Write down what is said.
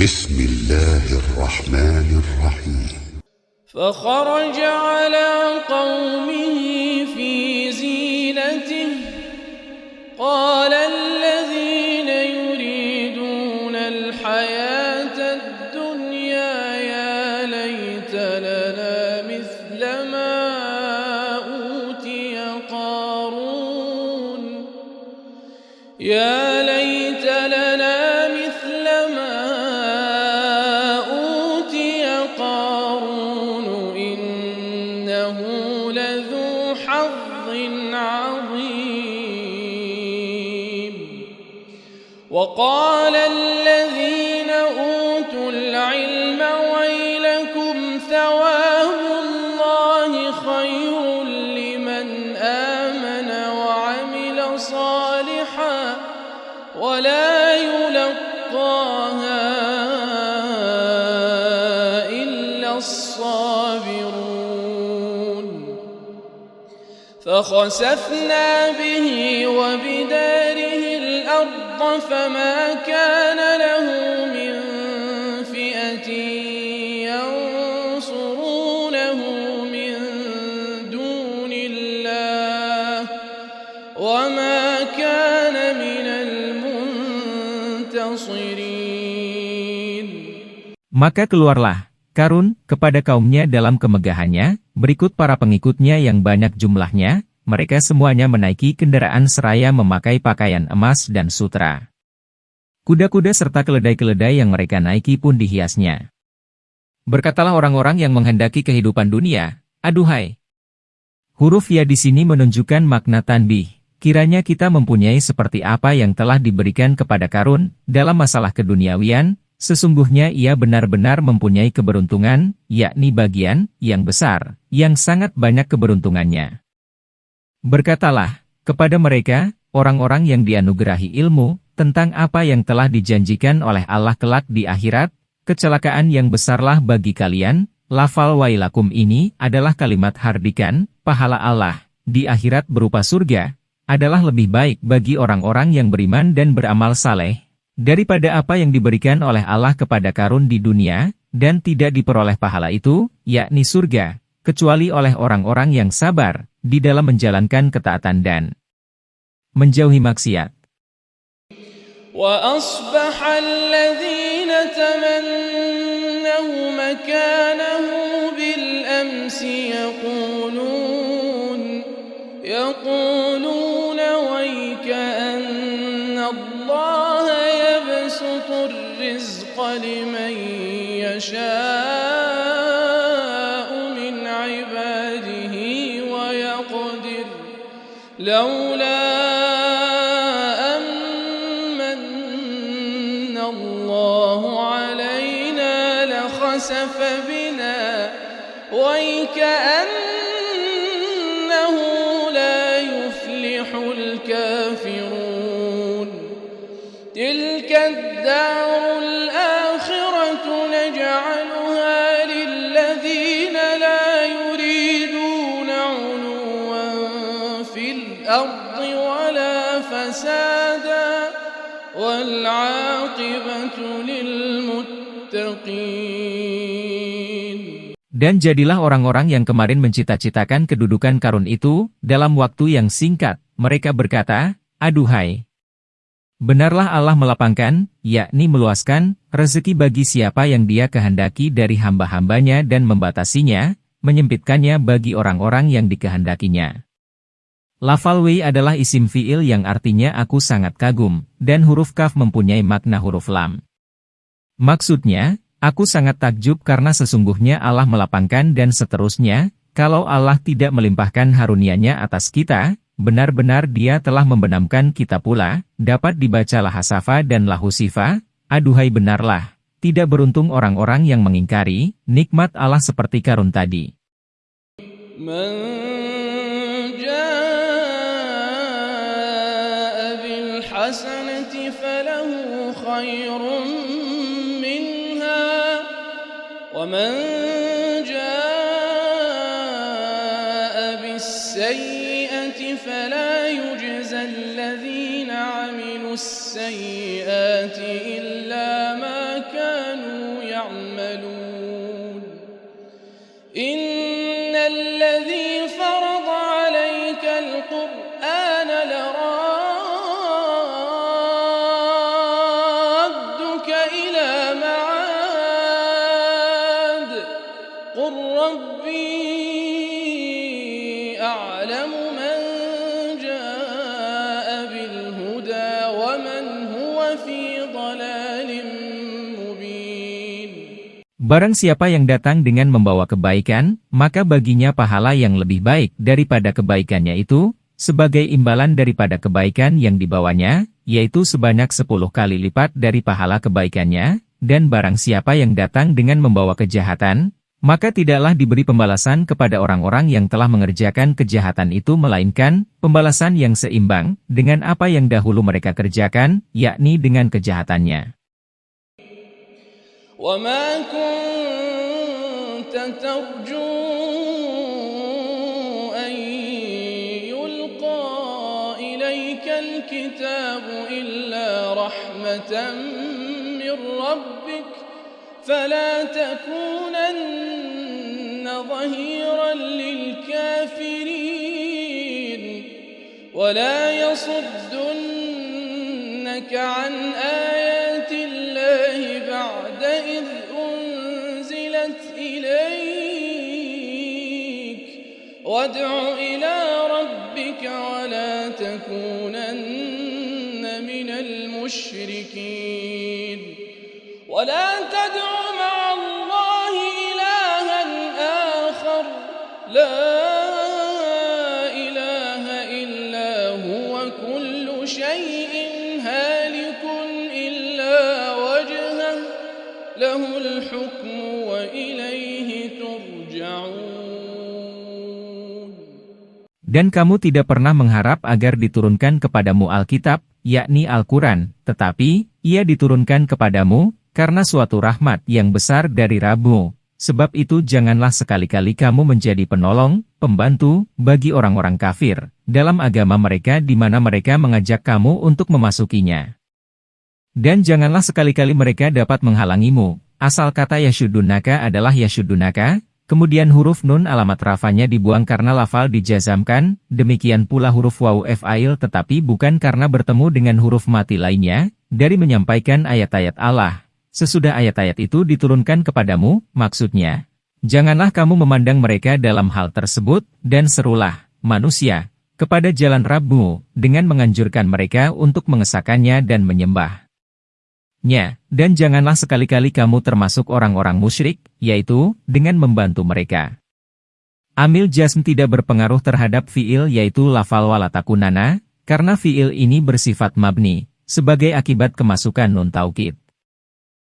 بسم الله الرحمن الرحيم. فخرج على قومه في زينته. قال الذين يريدون الحياة الدنيا الصابرون. فخسفنا به وبداره الأرض فما كان له من فئة ينصرونه من دون الله. وما كان من المنتصرين. Maka keluarlah Karun kepada kaumnya dalam kemegahannya, berikut para pengikutnya yang banyak jumlahnya, mereka semuanya menaiki kendaraan seraya memakai pakaian emas dan sutra. Kuda-kuda serta keledai-keledai yang mereka naiki pun dihiasnya. Berkatalah orang-orang yang menghendaki kehidupan dunia, aduhai. Huruf ya di sini menunjukkan makna tanbih. Kiranya kita mempunyai seperti apa yang telah diberikan kepada Karun dalam masalah keduniawian, Sesungguhnya ia benar-benar mempunyai keberuntungan, yakni bagian yang besar, yang sangat banyak keberuntungannya. Berkatalah kepada mereka, orang-orang yang dianugerahi ilmu, tentang apa yang telah dijanjikan oleh Allah kelak di akhirat, kecelakaan yang besarlah bagi kalian, lafal wailakum ini adalah kalimat hardikan, pahala Allah, di akhirat berupa surga, adalah lebih baik bagi orang-orang yang beriman dan beramal saleh, daripada apa yang diberikan oleh Allah kepada karun di dunia, dan tidak diperoleh pahala itu, yakni surga, kecuali oleh orang-orang yang sabar, di dalam menjalankan ketaatan dan menjauhi maksiat. وأصبح الذين تمنوا مكانه بالأمس يقولون يقولون لمن يشاء من عباده ويقدر. لولا أمن الله علينا لخسف بنا ويكأنه لا يفلح الكافرون. تلك الدار الأرض ولا فسادا والعاقبة للمتقين Dan jadilah orang-orang yang kemarin mencita-citakan kedudukan karun itu, dalam waktu yang singkat, mereka berkata, Aduhai! Benarlah Allah melapangkan, yakni meluaskan, rezeki bagi siapa yang dia kehendaki dari hamba-hambanya dan membatasinya, menyempitkannya bagi orang-orang yang dikehendakinya. Lafal wi adalah isim fi'il yang artinya aku sangat kagum, dan huruf kaf mempunyai makna huruf lam. Maksudnya, Aku sangat takjub karena sesungguhnya Allah melapangkan dan seterusnya, kalau Allah tidak melimpahkan harunianya atas kita, benar-benar dia telah membenamkan kita pula, dapat dibaca lahasafa dan lahusifa, aduhai benarlah, tidak beruntung orang-orang yang mengingkari, nikmat Allah seperti karun tadi. من الحسنة فله خير منها ومن جاء بالسيئة فلا يجزى الذين عملوا السيئات إلا ما كانوا يعملون. إن Barang siapa yang datang dengan membawa kebaikan, maka baginya pahala yang lebih baik daripada kebaikannya itu, sebagai imbalan daripada kebaikan yang dibawanya, yaitu sebanyak sepuluh kali lipat dari pahala kebaikannya, dan barang siapa yang datang dengan membawa kejahatan, maka tidaklah diberi pembalasan kepada orang-orang yang telah mengerjakan kejahatan itu melainkan pembalasan yang seimbang dengan apa yang dahulu mereka kerjakan, yakni dengan kejahatannya. وما كنت ترجو أن يلقى إليك الكتاب إلا رحمة من ربك فلا تكونن ظهيرا للكافرين ولا يصدنك عن آيات بعد إذ أنزلت إليك. وادع إلى ربك ولا تكونن من المشركين. ولا تدع مع له الحكم وإليه ترجعون Dan kamu tidak pernah mengharap agar diturunkan kepadamu Alkitab, yakni Al-Quran, tetapi, ia diturunkan kepadamu, karena suatu rahmat yang besar dari Rabu. Sebab itu janganlah sekali-kali kamu menjadi penolong, pembantu, bagi orang-orang kafir, dalam agama mereka di mana mereka mengajak kamu untuk memasukinya. Dan janganlah sekali-kali mereka dapat menghalangimu, asal kata Yashudunaka adalah Yashudunaka, Kemudian huruf nun alamat rafanya dibuang karena lafal dijazamkan, demikian pula huruf waw fa'il tetapi bukan karena bertemu dengan huruf mati lainnya, dari menyampaikan ayat-ayat Allah. Sesudah ayat-ayat itu diturunkan kepadamu, maksudnya, janganlah kamu memandang mereka dalam hal tersebut, dan serulah, manusia, kepada jalan Rabbu, dengan menganjurkan mereka untuk mengesahkannya dan menyembah. Nya, dan janganlah sekali-kali kamu termasuk orang-orang musyrik, yaitu, dengan membantu mereka. Amil jasm tidak berpengaruh terhadap fiil yaitu lafal walatakunana, karena fiil ini bersifat mabni, sebagai akibat kemasukan nun taukid.